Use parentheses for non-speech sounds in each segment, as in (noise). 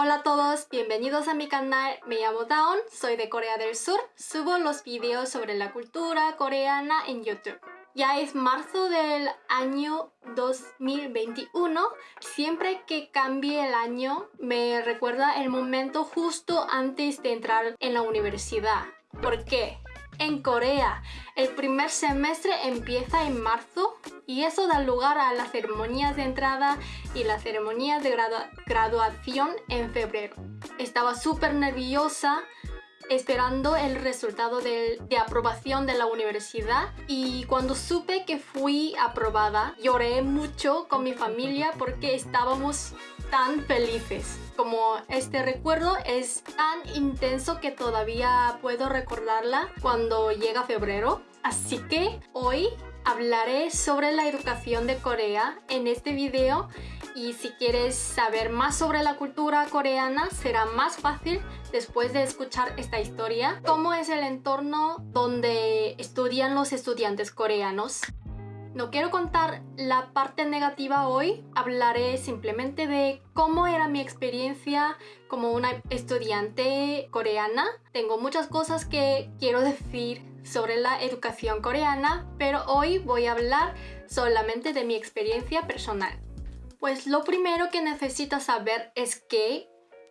Hola a todos, bienvenidos a mi canal, me llamo Dawn, soy de Corea del Sur, subo los videos sobre la cultura coreana en YouTube. Ya es marzo del año 2021, siempre que cambie el año me recuerda el momento justo antes de entrar en la universidad. ¿Por qué? En Corea, el primer semestre empieza en marzo y eso da lugar a las ceremonias de entrada y las ceremonias de graduación en febrero. Estaba súper nerviosa esperando el resultado de, aprobación de la universidad y cuando supe que fui aprobada lloré mucho con mi familia porque estábamos tan felices. Como este recuerdo es tan intenso que todavía puedo recordarla cuando llega febrero. Así que hoy hablaré sobre la educación de Corea en este video y si quieres saber más sobre la cultura coreana será más fácil después de escuchar esta historia. ¿Cómo es el entorno donde estudian los estudiantes coreanos? No quiero contar la parte negativa hoy, hablaré simplemente de cómo era mi experiencia como una estudiante coreana. Tengo muchas cosas que quiero decir sobre la educación coreana, pero hoy voy a hablar solamente de mi experiencia personal. Pues lo primero que necesitas saber es que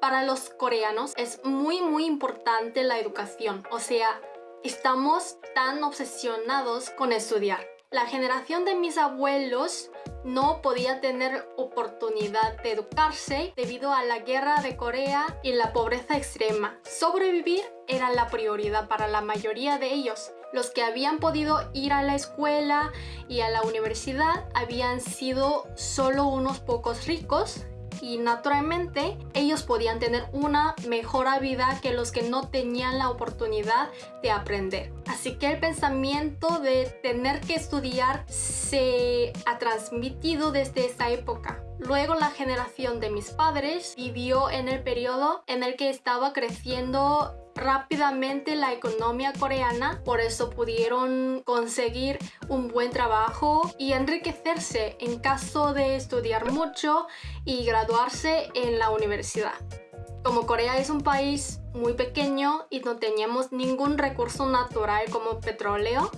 para los coreanos es muy muy importante la educación, o sea, estamos tan obsesionados con estudiar. La generación de mis abuelos no podía tener oportunidad de educarse debido a la guerra de Corea y la pobreza extrema. Sobrevivir era la prioridad para la mayoría de ellos. Los que habían podido ir a la escuela y a la universidad habían sido solo unos pocos ricos y naturalmente ellos podían tener una mejor vida que los que no tenían la oportunidad de aprender. Así que el pensamiento de tener que estudiar se ha transmitido desde esa época. Luego la generación de mis padres vivió en el periodo en el que estaba creciendo rápidamente la economía coreana, por eso pudieron conseguir un buen trabajo y enriquecerse en caso de estudiar mucho y graduarse en la universidad. Como Corea es un país muy pequeño y no teníamos ningún recurso natural como petróleo,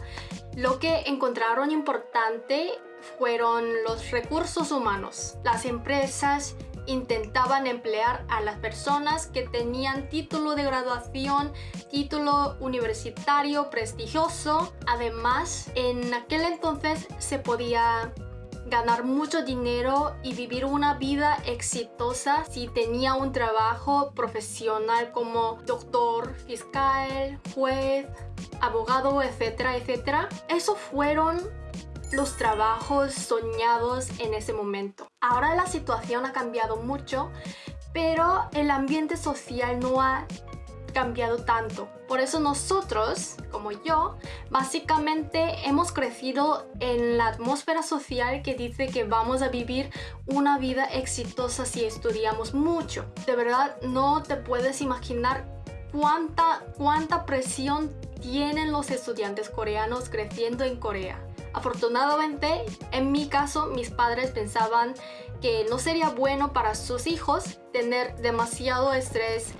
lo que encontraron importante fueron los recursos humanos. Las empresas intentaban emplear a las personas que tenían título de graduación, título universitario prestigioso. Además, en aquel entonces se podía ganar mucho dinero y vivir una vida exitosa si tenía un trabajo profesional como doctor, fiscal, juez, abogado, etcétera, etcétera. Esos fueron los trabajos soñados en ese momento. Ahora la situación ha cambiado mucho, pero el ambiente social no ha cambiado tanto. Por eso nosotros, como yo, básicamente hemos crecido en la atmósfera social que dice que vamos a vivir una vida exitosa si estudiamos mucho. De verdad, no te puedes imaginar cuánta, cuánta presión tienen los estudiantes coreanos creciendo en Corea. Afortunadamente, en mi caso, mis padres pensaban que no sería bueno para sus hijos tener demasiado estrés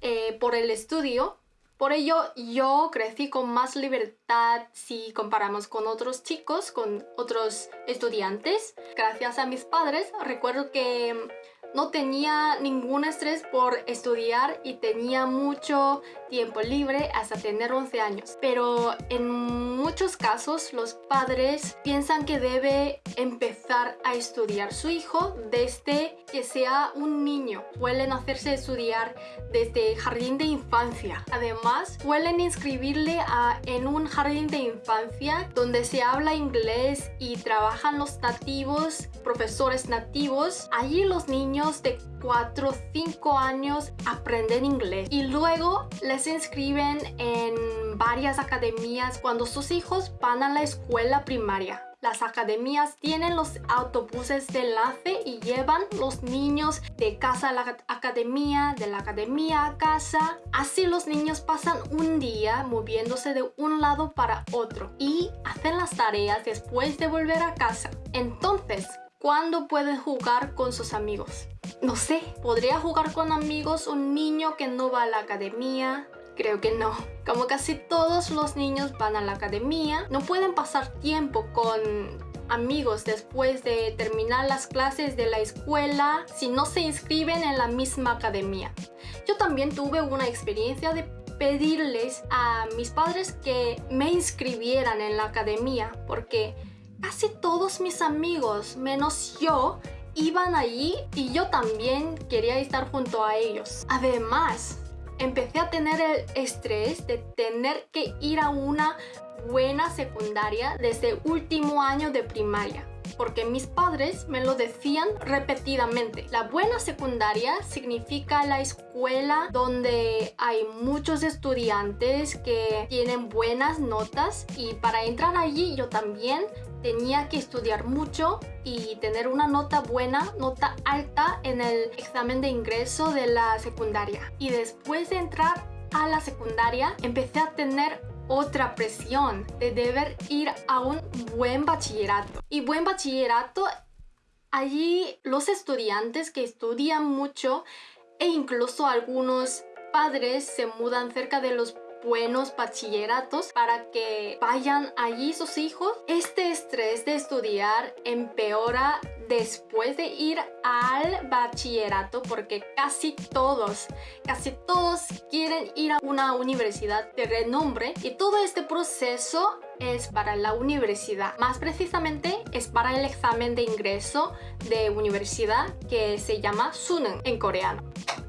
eh, por el estudio. Por ello, yo crecí con más libertad si comparamos con otros chicos, con otros estudiantes. Gracias a mis padres, recuerdo que no tenía ningún estrés por estudiar y tenía mucho tiempo libre hasta tener 11 años. Pero en muchos casos los padres piensan que debe empezar a estudiar su hijo desde que sea un niño. Suelen hacerse estudiar desde jardín de infancia. Además, suelen inscribirle a, en un jardín de infancia donde se habla inglés y trabajan los nativos, profesores nativos. Allí los niños de 4 o 5 años aprenden inglés y luego les inscriben en varias academias cuando sus hijos van a la escuela primaria. Las academias tienen los autobuses de enlace y llevan los niños de casa a la academia, de la academia a casa. Así los niños pasan un día moviéndose de un lado para otro y hacen las tareas después de volver a casa. Entonces, ¿Cuándo pueden jugar con sus amigos? No sé, ¿podría jugar con amigos un niño que no va a la academia? Creo que no. Como casi todos los niños van a la academia, no pueden pasar tiempo con amigos después de terminar las clases de la escuela si no se inscriben en la misma academia. Yo también tuve una experiencia de pedirles a mis padres que me inscribieran en la academia porque casi todos mis amigos, menos yo, iban allí y yo también quería estar junto a ellos. Además, empecé a tener el estrés de tener que ir a una buena secundaria desde último año de primaria porque mis padres me lo decían repetidamente. La buena secundaria significa la escuela donde hay muchos estudiantes que tienen buenas notas y para entrar allí yo también tenía que estudiar mucho y tener una nota buena, nota alta en el examen de ingreso de la secundaria. Y después de entrar a la secundaria empecé a tener otra presión de deber ir a un buen bachillerato. Y buen bachillerato, allí los estudiantes que estudian mucho e incluso algunos padres se mudan cerca de los buenos bachilleratos para que vayan allí sus hijos. Este estrés de estudiar empeora después de ir al bachillerato porque casi todos, casi todos quieren ir a una universidad de renombre y todo este proceso es para la universidad. Más precisamente es para el examen de ingreso de universidad que se llama Suneung en coreano.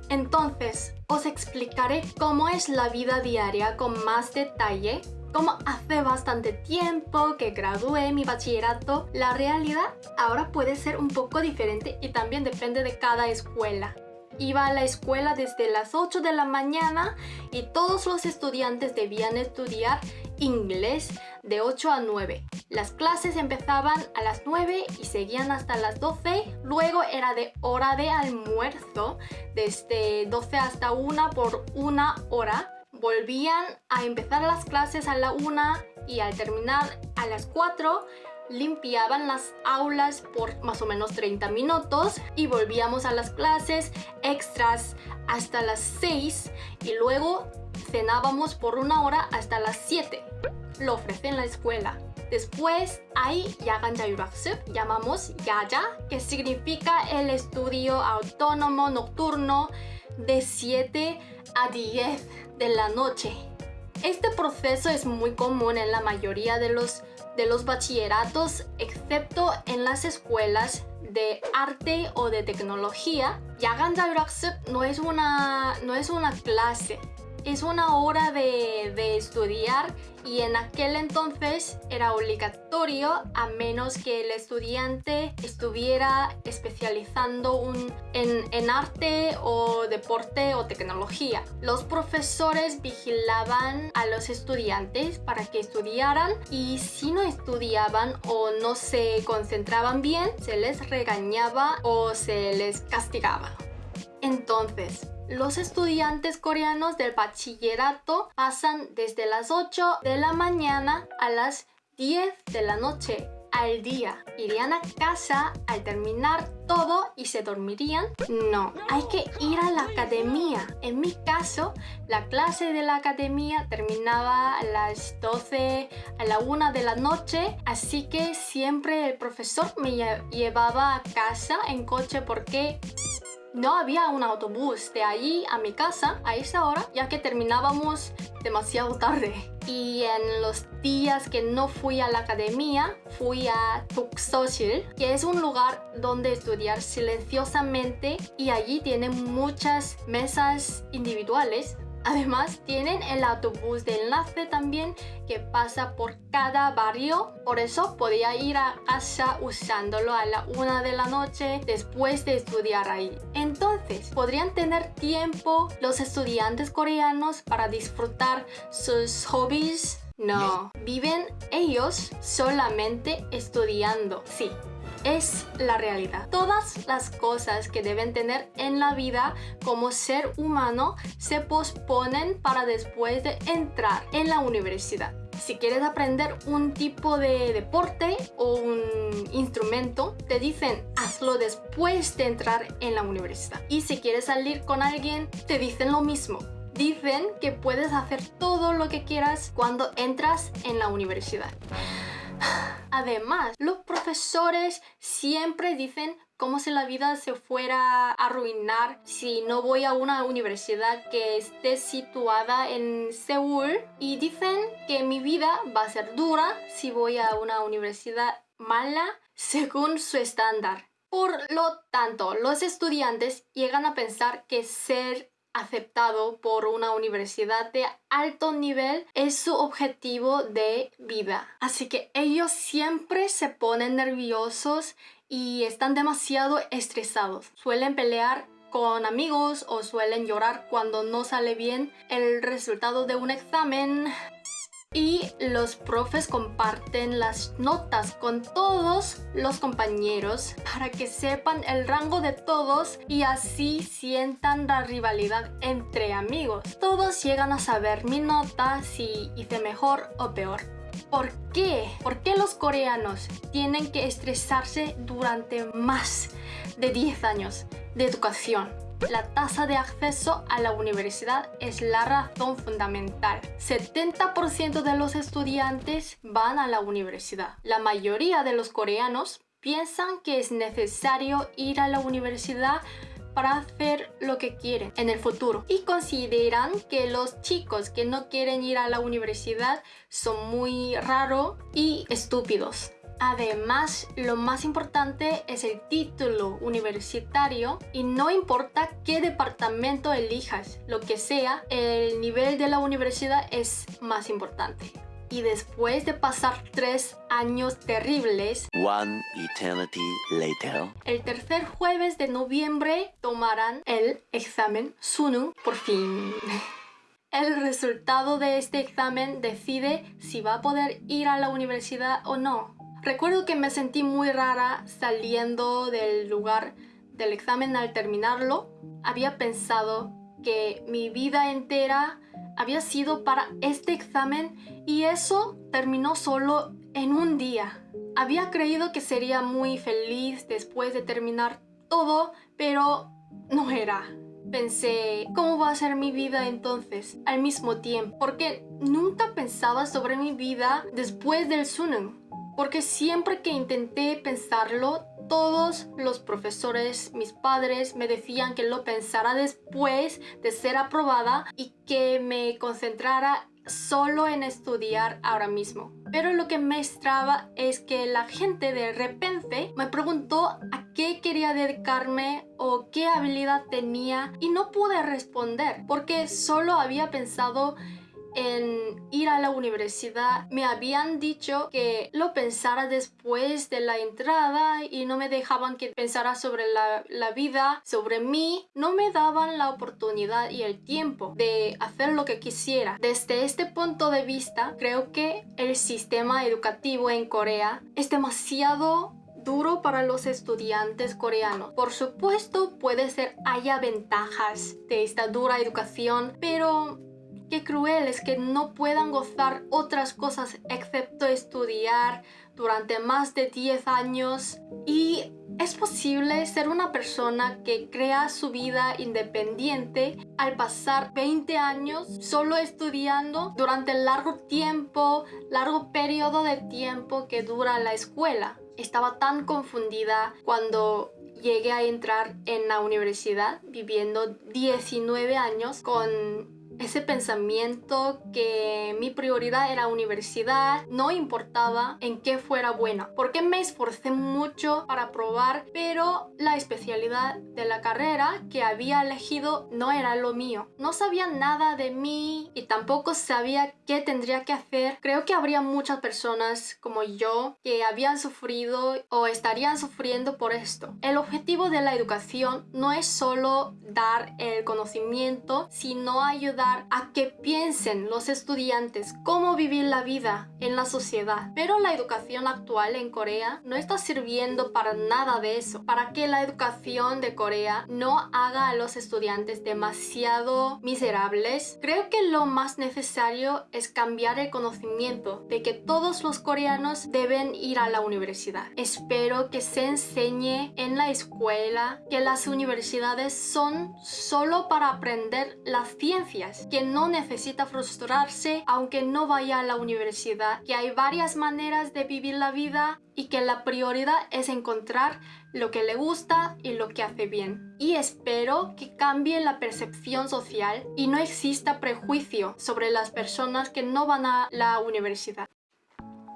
Entonces, os explicaré cómo es la vida diaria con más detalle como hace bastante tiempo que gradué mi bachillerato, la realidad ahora puede ser un poco diferente y también depende de cada escuela. Iba a la escuela desde las 8 de la mañana y todos los estudiantes debían estudiar inglés de 8 a 9. Las clases empezaban a las 9 y seguían hasta las 12. Luego era de hora de almuerzo, desde 12 hasta 1 por una hora volvían a empezar las clases a la una y al terminar a las 4 limpiaban las aulas por más o menos 30 minutos y volvíamos a las clases extras hasta las 6 y luego cenábamos por una hora hasta las 7. Lo ofrece en la escuela. Después hay Yagan llamamos Yaya, que significa el estudio autónomo nocturno de 7 a 10 de la noche. Este proceso es muy común en la mayoría de los, de los bachilleratos, excepto en las escuelas de arte o de tecnología. Yagan no es una, no es una clase, es una hora de, de, estudiar y en aquel entonces era obligatorio a menos que el estudiante estuviera especializando un, en, en arte o deporte o tecnología. Los profesores vigilaban a los estudiantes para que estudiaran y si no estudiaban o no se concentraban bien, se les regañaba o se les castigaba. Entonces, los estudiantes coreanos del bachillerato pasan desde las 8 de la mañana a las 10 de la noche al día. ¿Irían a casa al terminar todo y se dormirían? No, hay que ir a la academia. En mi caso, la clase de la academia terminaba a las 12, a la 1 de la noche, así que siempre el profesor me llevaba a casa en coche porque no había un autobús de allí a mi casa a esa hora, ya que terminábamos demasiado tarde. Y en los días que no fui a la academia, fui a Tuksosil, que es un lugar donde estudiar silenciosamente y allí tienen muchas mesas individuales Además, tienen el autobús de enlace también que pasa por cada barrio. Por eso podía ir a casa usándolo a la una de la noche después de estudiar ahí. Entonces, podrían tener tiempo los estudiantes coreanos para disfrutar sus hobbies. No, viven ellos solamente estudiando. Sí, es la realidad. Todas las cosas que deben tener en la vida como ser humano se posponen para después de entrar en la universidad. Si quieres aprender un tipo de deporte o un instrumento, te dicen hazlo después de entrar en la universidad. Y si quieres salir con alguien, te dicen lo mismo. Dicen que puedes hacer todo lo que quieras cuando entras en la universidad. Además, los profesores siempre dicen como si la vida se fuera a arruinar si no voy a una universidad que esté situada en Seúl y dicen que mi vida va a ser dura si voy a una universidad mala según su estándar. Por lo tanto, los estudiantes llegan a pensar que ser aceptado por una universidad de alto nivel es su objetivo de vida. Así que ellos siempre se ponen nerviosos y están demasiado estresados. Suelen pelear con amigos o suelen llorar cuando no sale bien el resultado de un examen y los profes comparten las notas con todos los compañeros para que sepan el rango de todos y así sientan la rivalidad entre amigos. Todos llegan a saber mi nota si hice mejor o peor. ¿Por qué? ¿Por qué los coreanos tienen que estresarse durante más de 10 años de educación? La tasa de acceso a la universidad es la razón fundamental. 70% de los estudiantes van a la universidad. La mayoría de los coreanos piensan que es necesario ir a la universidad para hacer lo que quieren en el futuro y consideran que los chicos que no quieren ir a la universidad son muy raros y estúpidos. Además, lo más importante es el título universitario y no importa qué departamento elijas, lo que sea, el nivel de la universidad es más importante. Y después de pasar tres años terribles, One eternity later. el tercer jueves de noviembre tomarán el examen Sunung por fin. (laughs) El resultado de este examen decide si va a poder ir a la universidad o no. Recuerdo que me sentí muy rara saliendo del lugar del examen al terminarlo. Había pensado que mi vida entera había sido para este examen y eso terminó solo en un día. Había creído que sería muy feliz después de terminar todo, pero no era. Pensé, ¿cómo va a ser mi vida entonces al mismo tiempo? Porque nunca pensaba sobre mi vida después del Sunan porque siempre que intenté pensarlo, todos los profesores, mis padres, me decían que lo pensara después de ser aprobada y que me concentrara solo en estudiar ahora mismo. Pero lo que me extraba es que la gente de repente me preguntó a qué quería dedicarme o qué habilidad tenía y no pude responder porque solo había pensado en ir a la universidad me habían dicho que lo pensara después de la entrada y no me dejaban que pensara sobre la, la, vida, sobre mí. No me daban la oportunidad y el tiempo de hacer lo que quisiera. Desde este punto de vista, creo que el sistema educativo en Corea es demasiado duro para los estudiantes coreanos. Por supuesto, puede ser haya ventajas de esta dura educación, pero Qué cruel es que no puedan gozar otras cosas excepto estudiar durante más de 10 años y es posible ser una persona que crea su vida independiente al pasar 20 años solo estudiando durante el largo tiempo, largo periodo de tiempo que dura la escuela. Estaba tan confundida cuando llegué a entrar en la universidad viviendo 19 años con ese pensamiento que mi prioridad era universidad, no importaba en qué fuera buena, porque me esforcé mucho para probar, pero la especialidad de la carrera que había elegido no era lo mío. No sabía nada de mí y tampoco sabía qué tendría que hacer. Creo que habría muchas personas como yo que habían sufrido o estarían sufriendo por esto. El objetivo de la educación no es solo dar el conocimiento, sino ayudar ayudar a que piensen los estudiantes cómo vivir la vida en la sociedad. Pero la educación actual en Corea no está sirviendo para nada de eso. Para que la educación de Corea no haga a los estudiantes demasiado miserables, creo que lo más necesario es cambiar el conocimiento de que todos los coreanos deben ir a la universidad. Espero que se enseñe en la escuela que las universidades son solo para aprender las ciencias, que no necesita frustrarse aunque no vaya a la universidad, que hay varias maneras de vivir la vida y que la prioridad es encontrar lo que le gusta y lo que hace bien. Y espero que cambie la percepción social y no exista prejuicio sobre las personas que no van a la universidad.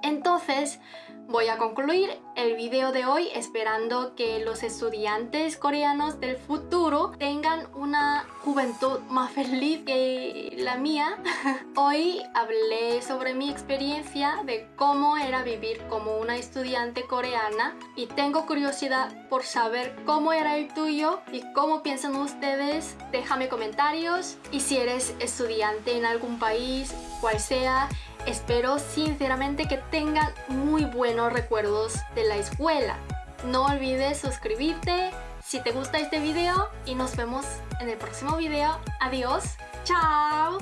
Entonces, voy a concluir el video de hoy esperando que los estudiantes coreanos del futuro tengan una juventud más feliz que la mía. (laughs) Hoy hablé sobre mi experiencia de cómo era vivir como una estudiante coreana y tengo curiosidad por saber cómo era el tuyo y cómo piensan ustedes. Déjame comentarios y si eres estudiante en algún país, cual sea, Espero sinceramente que tengan muy buenos recuerdos de la escuela. No olvides suscribirte si te gusta este video y nos vemos en el próximo video. Adiós, chao.